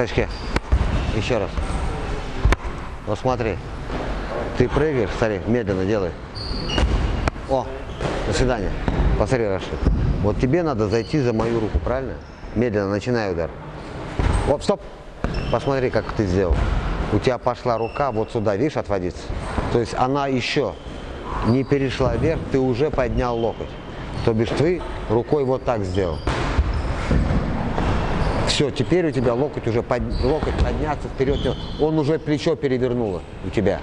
скачке. Еще раз. Вот смотри. Ты прыгаешь, смотри, медленно делай. О, до свидания. Посмотри, Рашид. Вот тебе надо зайти за мою руку, правильно? Медленно начинай удар. Оп, стоп. Посмотри, как ты сделал. У тебя пошла рука вот сюда, видишь, отводиться. То есть она еще не перешла вверх, ты уже поднял локоть. То бишь ты рукой вот так сделал. Все, теперь у тебя локоть уже под, локоть подняться вперед, он уже плечо перевернуло у тебя.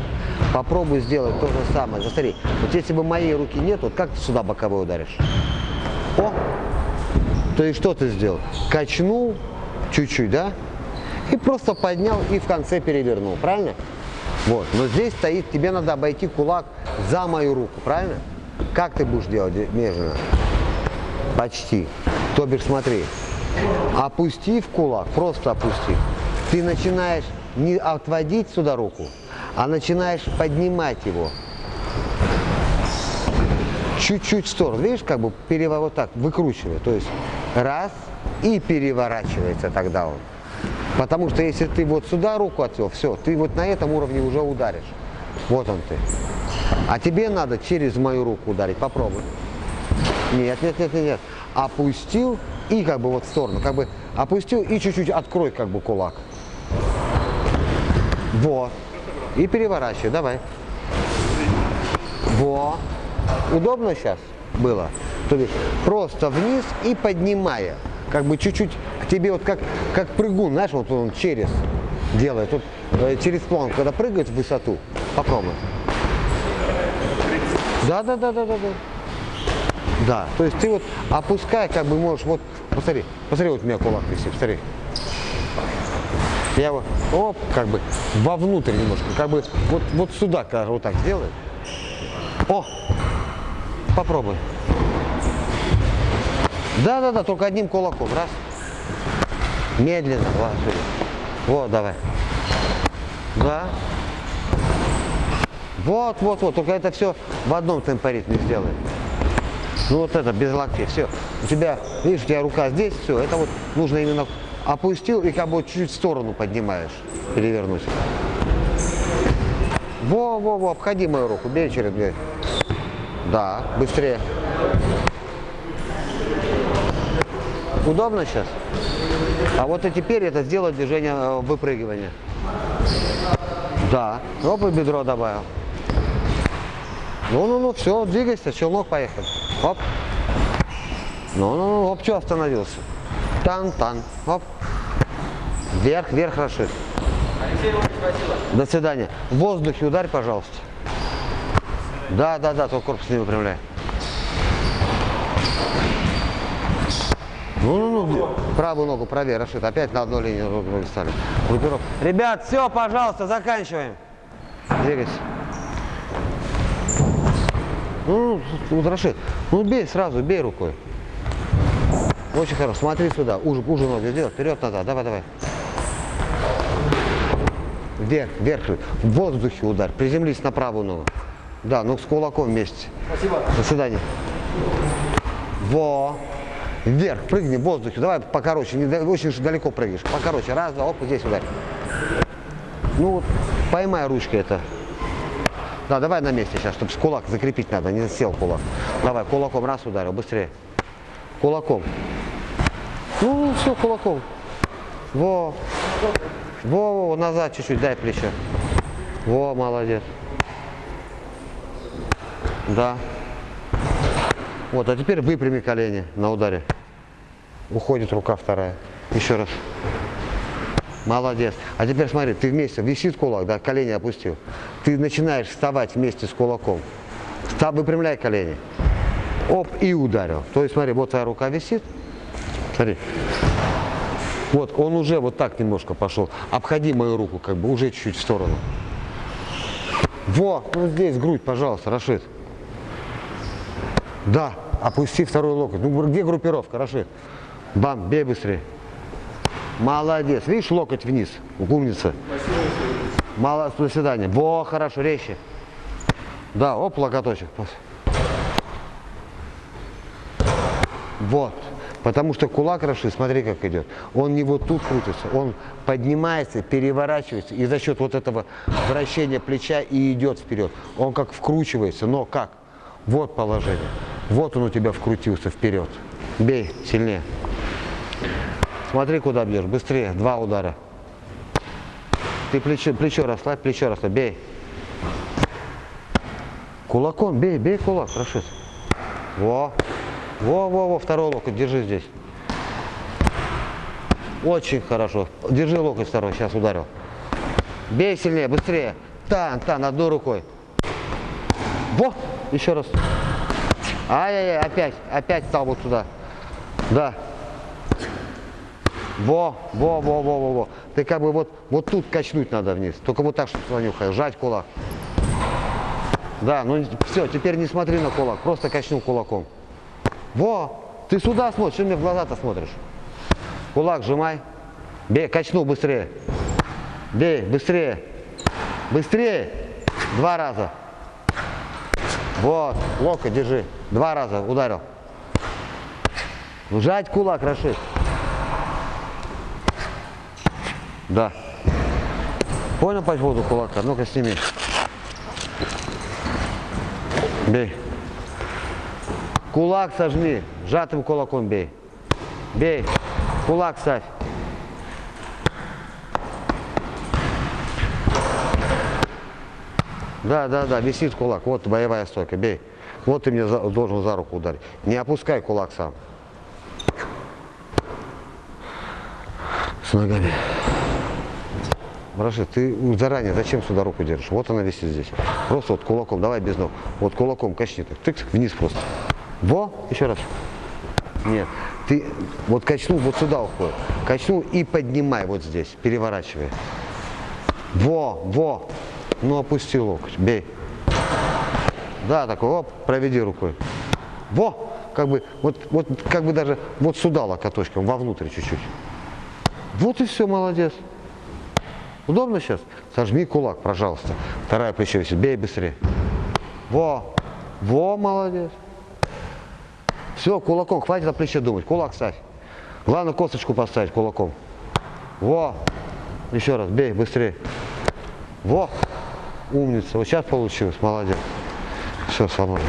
Попробуй сделать то же самое. Засмотри, вот если бы моей руки нет, вот как ты сюда боковой ударишь? О! То есть что ты сделал? Качнул чуть-чуть, да? И просто поднял и в конце перевернул, правильно? Вот, но здесь стоит, тебе надо обойти кулак за мою руку, правильно? Как ты будешь делать медленно? Почти. То бишь, смотри, опустив кулак, просто опустив, ты начинаешь не отводить сюда руку, а начинаешь поднимать его чуть-чуть в сторону. Видишь, как бы переворот так, выкручивая. То есть раз и переворачивается тогда он. Потому что если ты вот сюда руку отвел, все, ты вот на этом уровне уже ударишь. Вот он ты. А тебе надо через мою руку ударить. Попробуй. Нет, нет, нет, нет, нет. Опустил и как бы вот в сторону. Как бы опустил и чуть-чуть открой как бы кулак. Вот. И переворачивай. Давай. Во. Удобно сейчас было? То есть просто вниз и поднимая. Как бы чуть-чуть к тебе вот как, как прыгун, знаешь, вот он через делает. Вот, э, через план, когда прыгает в высоту. Попробуй. Да, да, то есть ты вот опускай, как бы можешь, вот, посмотри, посмотри, вот у меня кулак висит, посмотри. Я вот, оп, как бы вовнутрь немножко, как бы вот, вот сюда, когда вот так сделай. О, попробуй. Да-да-да, только одним кулаком, раз. Медленно, ложи. Вот, давай. Да. Вот, вот, вот, только это все в одном темпоритме сделай. Ну вот это, без локтей, все. У тебя, видишь, у тебя рука здесь, все, это вот нужно именно опустил и как бы чуть-чуть в сторону поднимаешь, перевернуть. Во, во, во, обходи мою руку, бей через дверь. Да, быстрее. Удобно сейчас? А вот и теперь это сделать движение э, выпрыгивания. Да. Оп, бедро добавил. Ну-ну-ну, все, двигайся, челнок поехал. Оп. Ну-ну-ну, оп, что остановился? Тан-тан, оп. Вверх, вверх, Рашид. До свидания. В воздухе ударь, пожалуйста. Да, да, да, только корпус не выпрямляй. Ну, ну, ну, правую ногу правее, Рашид. Опять на одну линию ноги стали. Группировка. Ребят, все, пожалуйста, заканчиваем. Двигайся. Ну, Рашид, ну бей сразу, бей рукой. Очень хорошо. Смотри сюда. Уже, уже ноги сделай. Вперед назад. Давай, давай. Вверх, вверх. В воздухе удар. Приземлись на правую ногу. Да, ну с кулаком вместе. Спасибо. До свидания. Во. Вверх, прыгни в воздухе. Давай покороче, не, очень уж далеко прыгнешь. Покороче. Раз, два, оп, здесь ударь. Ну вот, поймай ручкой это. Да, давай на месте сейчас, чтобы с кулак закрепить надо, не сел кулак. Давай, кулаком раз ударил, быстрее. Кулаком. Ну, все, кулаком. Во. Во, во, назад чуть-чуть, дай плечо. Во, молодец. Да. Вот, а теперь выпрями колени на ударе. Уходит рука вторая. Еще раз. Молодец. А теперь смотри, ты вместе, висит кулак, да, колени опустил. Ты начинаешь вставать вместе с кулаком. Встав, выпрямляй колени. Оп, и ударил. То есть смотри, вот твоя рука висит. Смотри. Вот, он уже вот так немножко пошел. Обходи мою руку, как бы, уже чуть-чуть в сторону. Во, ну здесь грудь, пожалуйста, Рашид. Да, опусти второй локоть. Ну, где группировка, Рашид? Бам, бей быстрее. Молодец. Видишь, локоть вниз. Умница. Мало, до свидания. Во, хорошо, резче. Да, оп, локоточек. Вот. Потому что кулак Рашид, смотри, как идет. Он не вот тут крутится, он поднимается, переворачивается, и за счет вот этого вращения плеча и идет вперед. Он как вкручивается, но как? Вот положение. Вот он у тебя вкрутился вперед. Бей сильнее. Смотри, куда бьешь. Быстрее. Два удара. Ты плечо, плечо расслабь, плечо расслабь. Бей. Кулаком бей, бей кулак, Рашид. Во. Во, во, во, второй локоть, держи здесь. Очень хорошо. Держи локоть второй, сейчас ударил. Бей сильнее, быстрее. Тан, тан, одной рукой. Во, еще раз. Ай-яй-яй, опять, опять стал вот сюда. Да. Во, во, во, во, во, во. Ты как бы вот, вот тут качнуть надо вниз. Только вот так, чтобы уходил. Жать кулак. Да, ну все, теперь не смотри на кулак, просто качнул кулаком. Во, ты сюда смотришь, что мне в глаза-то смотришь? Кулак сжимай. Бей, качнул быстрее. Бей, быстрее. Быстрее. Два раза. Вот, локоть держи. Два раза ударил. Жать кулак, Рашид. Да. Понял по поводу кулака? Ну-ка сними. Бей. Кулак сожми. Сжатым кулаком бей. Бей. Кулак ставь. Да, да, да, висит кулак. Вот боевая стойка. Бей. Вот ты мне за, должен за руку ударить. Не опускай кулак сам. С ногами. Рашид, ты заранее зачем сюда руку держишь? Вот она висит здесь. Просто вот кулаком, давай без ног. Вот кулаком качни так. Тык, тык, вниз просто. Во, еще раз. Нет, ты вот качнул, вот сюда уходит. Качнул и поднимай вот здесь, переворачивай. Во, во. Ну опусти локоть, бей. Да, такой, оп, проведи рукой. Во, как бы, вот, вот как бы даже вот сюда локоточком, вовнутрь чуть-чуть. Вот и все, молодец. Удобно сейчас? Сожми кулак, пожалуйста. Вторая плечо висит. Бей быстрее. Во. Во, молодец. Все, кулаком. Хватит о плече думать. Кулак ставь. Главное косточку поставить кулаком. Во. Еще раз. Бей быстрее. Во. Умница. Вот сейчас получилось. Молодец. Все, свободно.